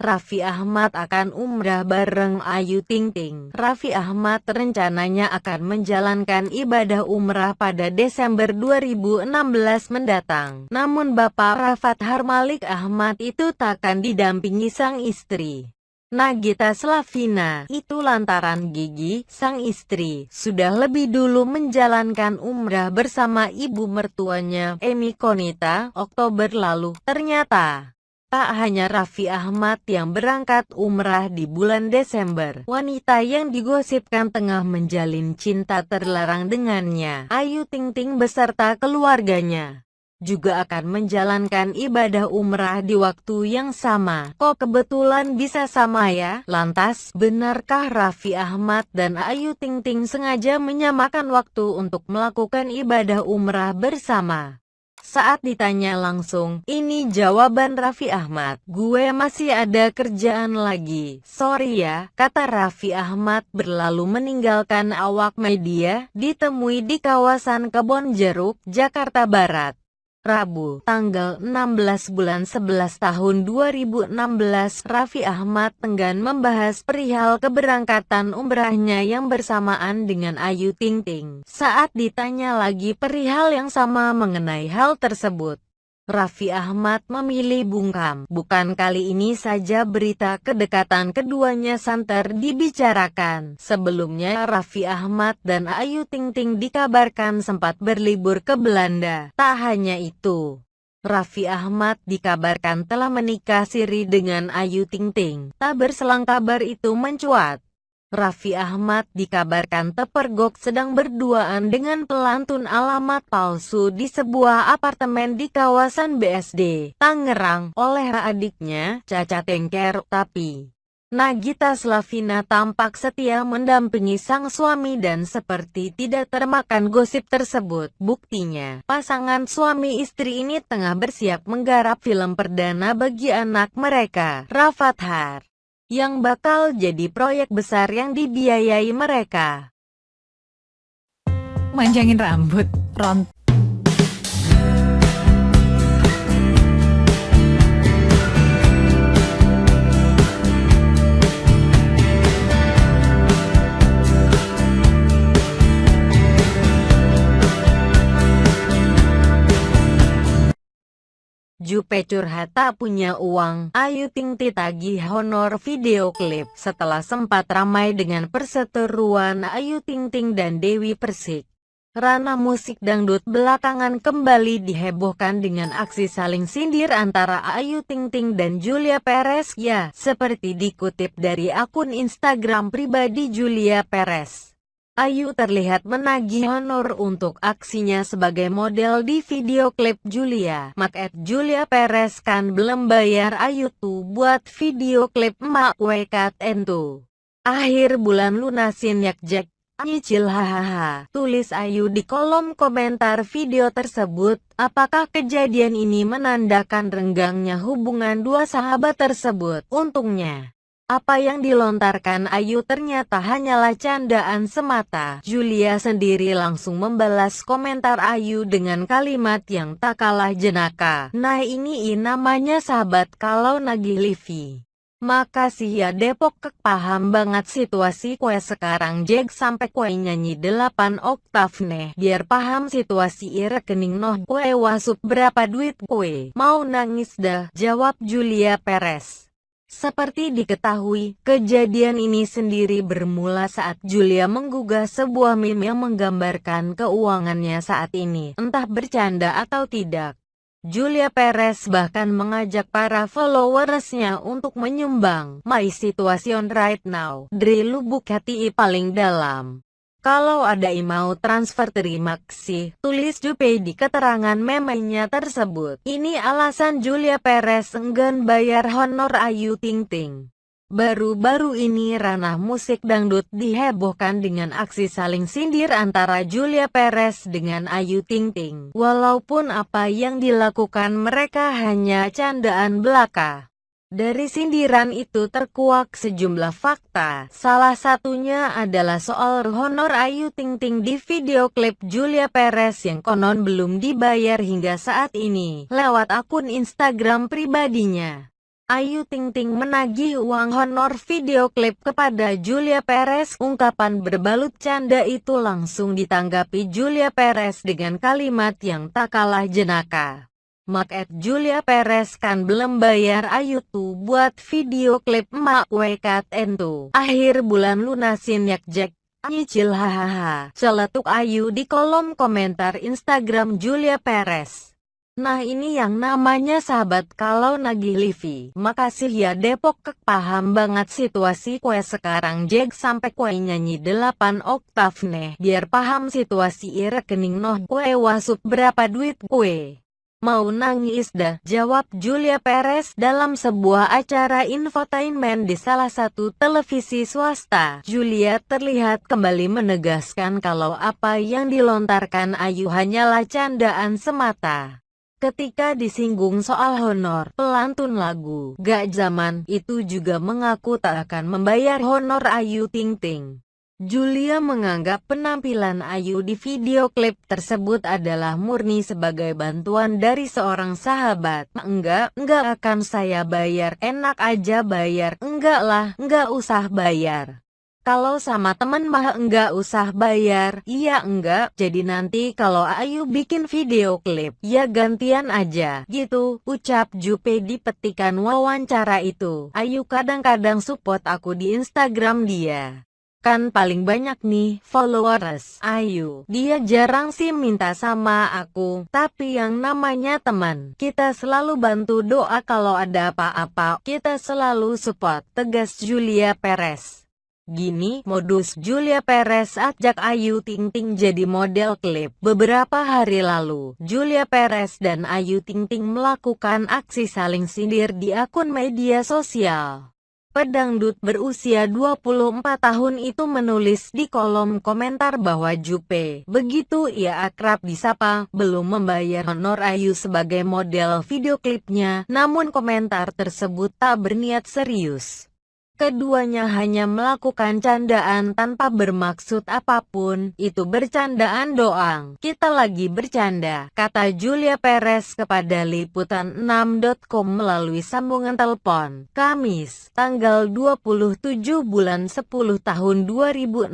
Raffi Ahmad akan umrah bareng Ayu Ting Ting. Raffi Ahmad rencananya akan menjalankan ibadah umrah pada Desember 2016 mendatang. Namun Bapak Rafat Harmalik Ahmad itu takkan didampingi sang istri. Nagita Slavina, itu lantaran Gigi, sang istri, sudah lebih dulu menjalankan umrah bersama ibu mertuanya, Emi Konita, Oktober lalu. Ternyata, Tak hanya Raffi Ahmad yang berangkat umrah di bulan Desember, wanita yang digosipkan tengah menjalin cinta terlarang dengannya, Ayu Ting Ting beserta keluarganya, juga akan menjalankan ibadah umrah di waktu yang sama. Kok kebetulan bisa sama ya? Lantas, benarkah Raffi Ahmad dan Ayu Ting Ting sengaja menyamakan waktu untuk melakukan ibadah umrah bersama? Saat ditanya langsung, ini jawaban Raffi Ahmad, gue masih ada kerjaan lagi, sorry ya, kata Raffi Ahmad berlalu meninggalkan awak media, ditemui di kawasan Kebon Jeruk, Jakarta Barat. Rabu, tanggal 16 bulan 11 tahun 2016, Raffi Ahmad tenggan membahas perihal keberangkatan umrahnya yang bersamaan dengan Ayu Ting Ting. Saat ditanya lagi perihal yang sama mengenai hal tersebut, Raffi Ahmad memilih bungkam. Bukan kali ini saja berita kedekatan keduanya santer dibicarakan. Sebelumnya Raffi Ahmad dan Ayu Ting Ting dikabarkan sempat berlibur ke Belanda. Tak hanya itu, Raffi Ahmad dikabarkan telah menikah siri dengan Ayu Ting Ting. Tak berselang kabar itu mencuat. Raffi Ahmad dikabarkan terpergok sedang berduaan dengan pelantun alamat palsu di sebuah apartemen di kawasan BSD, Tangerang, oleh adiknya, Caca Tengker, tapi... Nagita Slavina tampak setia mendampingi sang suami dan seperti tidak termakan gosip tersebut. Buktinya, pasangan suami istri ini tengah bersiap menggarap film perdana bagi anak mereka, Rafathar yang bakal jadi proyek besar yang dibiayai mereka. Manjangin rambut, ront Jupe curhat tak punya uang, Ayu Ting Ting tagih honor video klip setelah sempat ramai dengan perseteruan Ayu Ting Ting dan Dewi Persik. Rana musik dangdut belakangan kembali dihebohkan dengan aksi saling sindir antara Ayu Ting Ting dan Julia Perez. Ya, seperti dikutip dari akun Instagram pribadi Julia Perez. Ayu terlihat menagih honor untuk aksinya sebagai model di video klip Julia. Mak Julia Perez kan belum bayar Ayu tuh buat video klip Mak Wekat Entu. Akhir bulan lunasin yak Jack. Nyicil hahaha, tulis Ayu di kolom komentar video tersebut, apakah kejadian ini menandakan renggangnya hubungan dua sahabat tersebut? Untungnya, apa yang dilontarkan Ayu ternyata hanyalah candaan semata. Julia sendiri langsung membalas komentar Ayu dengan kalimat yang tak kalah jenaka. Nah ini namanya sahabat kalau nagih Livi. Makasih ya Depok kek paham banget situasi kue sekarang Jeg sampai kue nyanyi 8 oktav nih Biar paham situasi rekening noh kue wasup berapa duit kue Mau nangis dah jawab Julia Perez seperti diketahui, kejadian ini sendiri bermula saat Julia menggugah sebuah meme yang menggambarkan keuangannya saat ini, entah bercanda atau tidak. Julia Perez bahkan mengajak para followersnya untuk menyumbang My Situation Right Now dari lubuk hati paling dalam. Kalau ada mau transfer terima kasih, tulis Jupe di keterangan memenya tersebut. Ini alasan Julia Perez enggan bayar honor Ayu Ting Ting. Baru-baru ini ranah musik dangdut dihebohkan dengan aksi saling sindir antara Julia Perez dengan Ayu Ting Ting. Walaupun apa yang dilakukan mereka hanya candaan belaka. Dari sindiran itu terkuak sejumlah fakta, salah satunya adalah soal honor Ayu Ting Ting di video klip Julia Perez yang konon belum dibayar hingga saat ini, lewat akun Instagram pribadinya. Ayu Ting Ting menagih uang honor video klip kepada Julia Perez. Ungkapan berbalut canda itu langsung ditanggapi Julia Perez dengan kalimat yang tak kalah jenaka. Mak Julia Perez kan belum bayar Ayu tuh buat video klip Mak Wekat Entu. Akhir bulan lunasin yak Jack. Nyicil hahaha. Celetuk Ayu di kolom komentar Instagram Julia Perez. Nah ini yang namanya sahabat kalau nagih Livi. Makasih ya Depok kek paham banget situasi kue sekarang Jack sampai kue nyanyi 8 oktav nih. Biar paham situasi rekening noh kue wasup berapa duit kue. Mau nangis dah, jawab Julia Perez dalam sebuah acara infotainment di salah satu televisi swasta. Julia terlihat kembali menegaskan kalau apa yang dilontarkan Ayu hanyalah candaan semata. Ketika disinggung soal honor, pelantun lagu Gak Zaman itu juga mengaku tak akan membayar honor Ayu Ting Ting. Julia menganggap penampilan Ayu di video klip tersebut adalah murni sebagai bantuan dari seorang sahabat. Enggak, enggak akan saya bayar, enak aja bayar. Enggak lah, enggak usah bayar. Kalau sama temen mah enggak usah bayar, iya enggak, jadi nanti kalau Ayu bikin video klip, ya gantian aja, gitu, ucap Jupe di petikan wawancara itu. Ayu kadang-kadang support aku di Instagram dia. Kan paling banyak nih followers Ayu. Dia jarang sih minta sama aku, tapi yang namanya teman, kita selalu bantu doa kalau ada apa-apa, kita selalu support, tegas Julia Perez. Gini, modus Julia Perez ajak Ayu Ting Ting jadi model klip. Beberapa hari lalu, Julia Perez dan Ayu Ting Ting melakukan aksi saling sindir di akun media sosial. Pedangdut berusia 24 tahun itu menulis di kolom komentar bahwa Jupe, begitu ia akrab disapa, belum membayar honor Ayu sebagai model video klipnya, namun komentar tersebut tak berniat serius. Keduanya hanya melakukan candaan tanpa bermaksud apa pun, itu bercandaan doang. Kita lagi bercanda, kata Julia Perez kepada Liputan6.com melalui sambungan telepon. Kamis, tanggal 27 bulan 10 tahun 2016,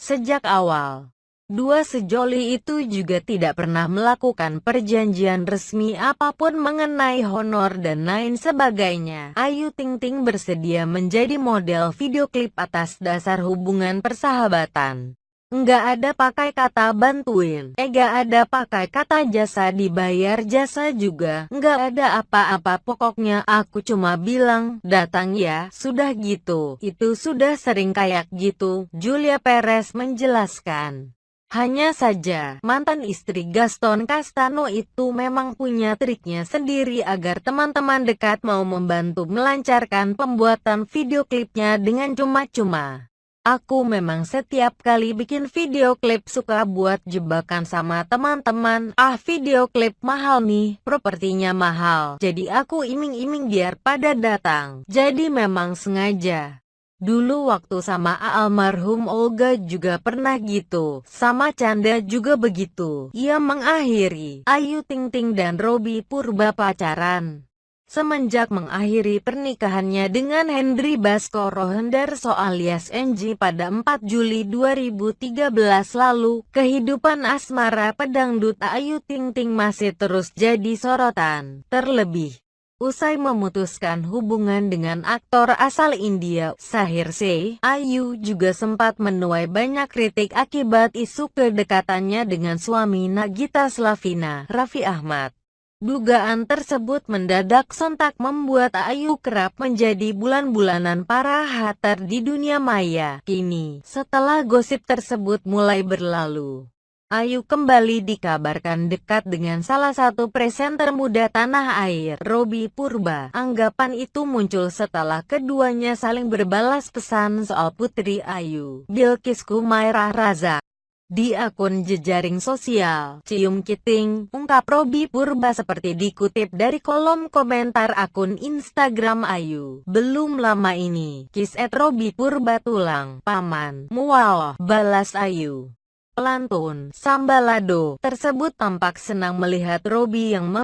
sejak awal. Dua sejoli itu juga tidak pernah melakukan perjanjian resmi apa pun mengenai honor dan lain sebagainya. Ayu Ting Ting bersedia menjadi model video klip atas dasar hubungan persahabatan. Enggak ada pakai kata bantuin, enggak eh, ada pakai kata jasa dibayar jasa juga, enggak ada apa-apa pokoknya aku cuma bilang, datang ya, sudah gitu, itu sudah sering kayak gitu, Julia Perez menjelaskan. Hanya saja, mantan istri Gaston Castano itu memang punya triknya sendiri agar teman-teman dekat mau membantu melancarkan pembuatan video klipnya dengan cuma-cuma. Aku memang setiap kali bikin video klip suka buat jebakan sama teman-teman. Ah video klip mahal nih, propertinya mahal. Jadi aku iming-iming biar pada datang. Jadi memang sengaja. Dulu waktu sama almarhum Olga juga pernah gitu, sama Canda juga begitu. Ia mengakhiri Ayu Ting Ting dan Robi Purba pacaran. Semenjak mengakhiri pernikahannya dengan Hendry Baskoro Hendarso alias NG pada 4 Juli 2013 lalu, kehidupan asmara pedangdut Ayu Ting Ting masih terus jadi sorotan. Terlebih, Usai memutuskan hubungan dengan aktor asal India, Sahir Se, Ayu juga sempat menuai banyak kritik akibat isu kedekatannya dengan suami Nagita Slavina, Raffi Ahmad. Dugaan tersebut mendadak sontak membuat Ayu kerap menjadi bulan-bulanan para hater di dunia maya. Kini, setelah gosip tersebut mulai berlalu, Ayu kembali dikabarkan dekat dengan salah satu presenter muda tanah air, Robi Purba. Anggapan itu muncul setelah keduanya saling berbalas pesan soal Putri Ayu, Bilkis Kumairah Raza. Di akun jejaring sosial, Cium Kiting, ungkap Robi Purba seperti dikutip dari kolom komentar akun Instagram Ayu. Belum lama ini, kis et Robi Purba tulang, paman, mualoh, balas Ayu. Pelantun, Sambalado, tersebut tampak senang melihat Robi yang